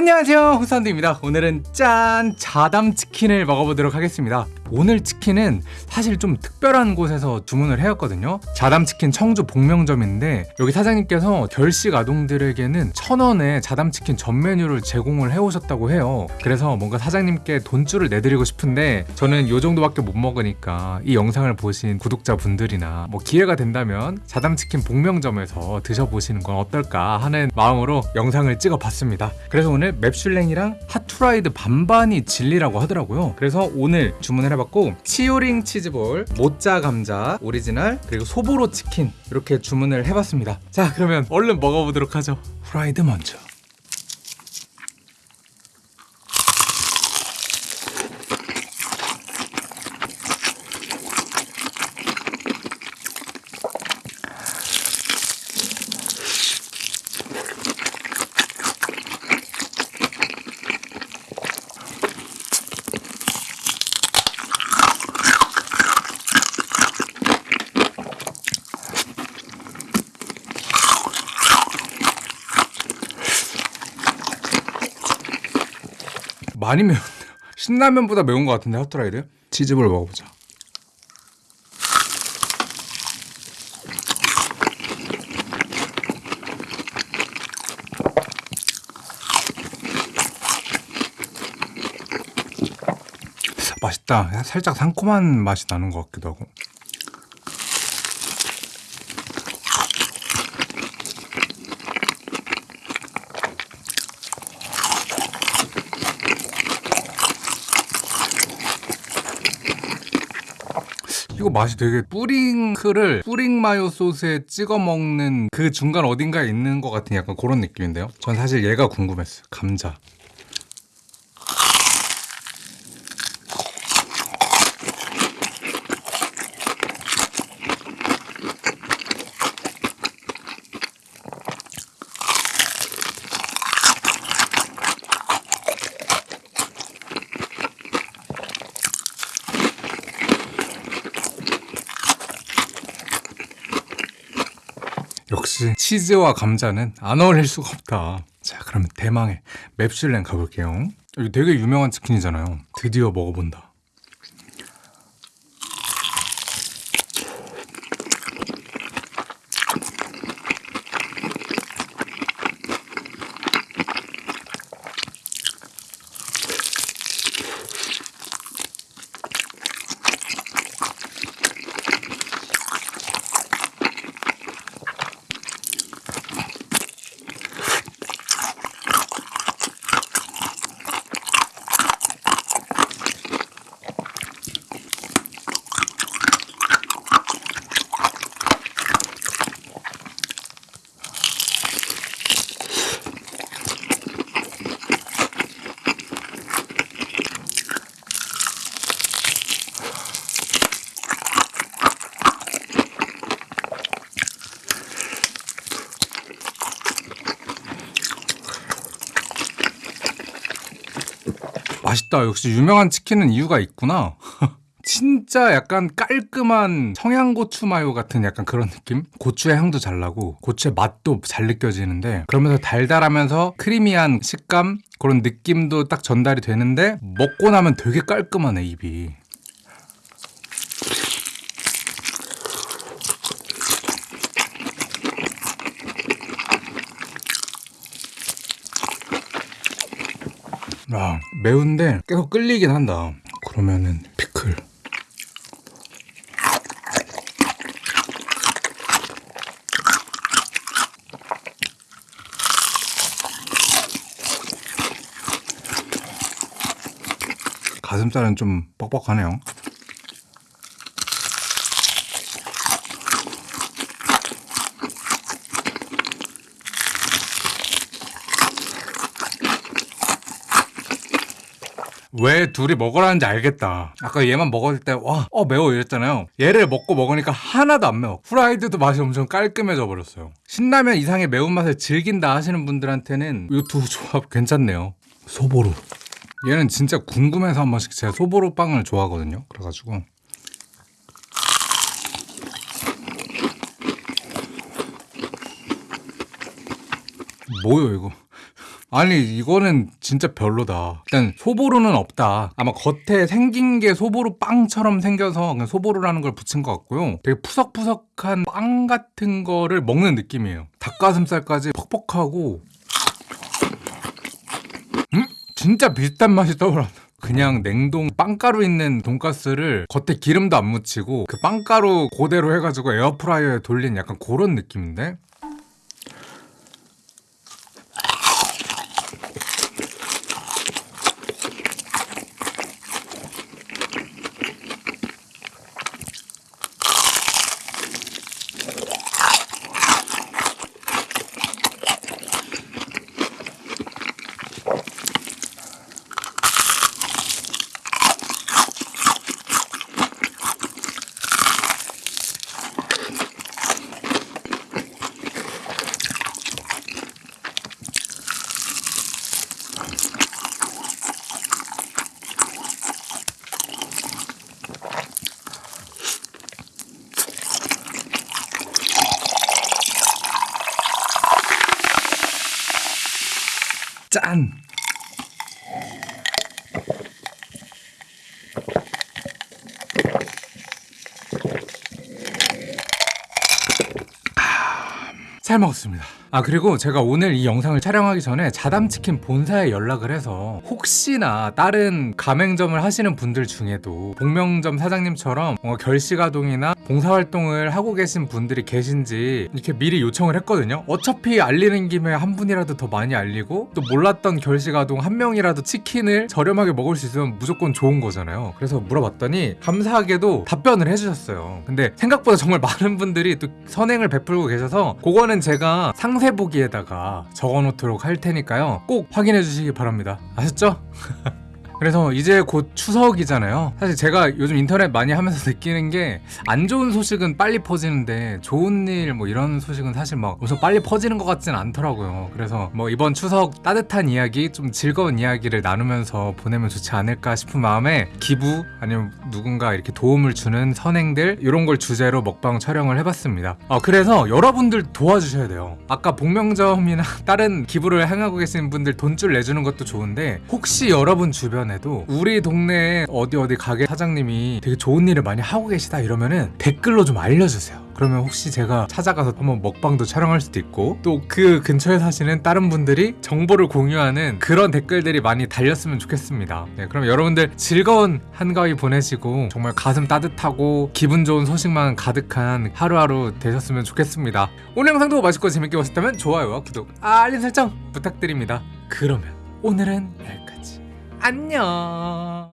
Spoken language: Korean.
안녕하세요. 후사운드입니다. 오늘은 짠 자담치킨을 먹어보도록 하겠습니다 오늘 치킨은 사실 좀 특별한 곳에서 주문을 해왔거든요. 자담치킨 청주 복명점인데 여기 사장님께서 결식 아동들에게는 천원에 자담치킨 전 메뉴를 제공을 해오셨다고 해요. 그래서 뭔가 사장님께 돈쭐을 내드리고 싶은데 저는 요 정도밖에 못 먹으니까 이 영상을 보신 구독자분들이나 뭐 기회가 된다면 자담치킨 봉명점에서 드셔보시는 건 어떨까 하는 마음으로 영상을 찍어봤습니다. 그래서 오늘 맵슐랭이랑 핫후라이드 반반이 진리라고 하더라고요. 그래서 오늘 주문을 해봤 고 치오링 치즈볼, 모짜 감자 오리지널 그리고 소보로 치킨 이렇게 주문을 해봤습니다. 자 그러면 얼른 먹어보도록 하죠. 후라이드 먼저 많이 매운데 신라면보다 매운 것 같은데 핫도라이드 치즈볼 먹어보자. 맛있다. 살짝 상콤한 맛이 나는 것 같기도 하고 이거 맛이 되게 뿌링크를 뿌링 마요 소스에 찍어 먹는 그 중간 어딘가에 있는 것 같은 약간 그런 느낌인데요. 전 사실 얘가 궁금했어요. 감자. 역시 치즈와 감자는 안 어울릴 수가 없다. 자, 그러면 대망의 맵슐랭 가볼게요. 여기 되게 유명한 치킨이잖아요. 드디어 먹어본다. 맛있다. 역시 유명한 치킨은 이유가 있구나. 진짜 약간 깔끔한 청양고추 마요 같은 약간 그런 느낌? 고추의 향도 잘 나고 고추의 맛도 잘 느껴지는데 그러면서 달달하면서 크리미한 식감 그런 느낌도 딱 전달이 되는데 먹고 나면 되게 깔끔하네 입이 아, 매운데 계속 끌리긴 한다. 그러면은 피클. 가슴살은 좀 뻑뻑하네요. 왜 둘이 먹으라는지 알겠다. 아까 얘만 먹을 때, 와, 어, 매워 이랬잖아요. 얘를 먹고 먹으니까 하나도 안 매워. 후라이드도 맛이 엄청 깔끔해져 버렸어요. 신라면 이상의 매운맛을 즐긴다 하시는 분들한테는 이 두 조합 괜찮네요. 소보루. 얘는 진짜 궁금해서 한 번씩 제가 소보루 빵을 좋아하거든요. 그래가지고. 뭐요, 이거? 아니 이거는 진짜 별로다. 일단 소보루는 없다. 아마 겉에 생긴 게 소보루 빵처럼 생겨서 그냥 소보루라는 걸 붙인 것 같고요. 되게 푸석푸석한 빵 같은 거를 먹는 느낌이에요. 닭가슴살까지 퍽퍽하고 음? 진짜 비슷한 맛이 떠올라. 그냥 냉동 빵가루 있는 돈가스를 겉에 기름도 안 묻히고 그 빵가루 그대로 해가지고 에어프라이어에 돌린 약간 그런 느낌인데 짠! 잘 먹었습니다. 아 그리고 제가 오늘 이 영상을 촬영하기 전에 자담치킨 본사에 연락을 해서 혹시나 다른 가맹점을 하시는 분들 중에도 복명점 사장님처럼 뭔가 결시가동이나 봉사활동을 하고 계신 분들이 계신지 이렇게 미리 요청을 했거든요. 어차피 알리는 김에 한 분이라도 더 많이 알리고 또 몰랐던 결시가동 한 명이라도 치킨을 저렴하게 먹을 수 있으면 무조건 좋은 거잖아요. 그래서 물어봤더니 감사하게도 답변을 해주셨어요. 근데 생각보다 정말 많은 분들이 또 선행을 베풀고 계셔서 그거는 제가 상세 보기에다가 적어놓도록 할 테니까요. 꼭 확인해 주시기 바랍니다. 아셨죠? 그래서 이제 곧 추석이잖아요. 사실 제가 요즘 인터넷 많이 하면서 느끼는 게 안 좋은 소식은 빨리 퍼지는데 좋은 일 뭐 이런 소식은 사실 막 엄청 빨리 퍼지는 것 같진 않더라고요. 그래서 뭐 이번 추석 따뜻한 이야기, 좀 즐거운 이야기를 나누면서 보내면 좋지 않을까 싶은 마음에 기부 아니면 누군가 이렇게 도움을 주는 선행들 이런 걸 주제로 먹방 촬영을 해봤습니다. 어, 그래서 여러분들 도와주셔야 돼요. 아까 복명점이나 다른 기부를 행하고 계신 분들 돈줄 내주는 것도 좋은데 혹시 여러분 주변에 도 우리 동네에 어디 어디 가게 사장님이 되게 좋은 일을 많이 하고 계시다 이러면은 댓글로 좀 알려주세요. 그러면 혹시 제가 찾아가서 한번 먹방도 촬영할 수도 있고 또 그 근처에 사시는 다른 분들이 정보를 공유하는 그런 댓글들이 많이 달렸으면 좋겠습니다. 네, 그럼 여러분들 즐거운 한가위 보내시고 정말 가슴 따뜻하고 기분 좋은 소식만 가득한 하루하루 되셨으면 좋겠습니다. 오늘 영상도 맛있고 재밌게 보셨다면 좋아요와 구독, 알림 설정 부탁드립니다. 그러면 오늘은 여기까지. 안녕.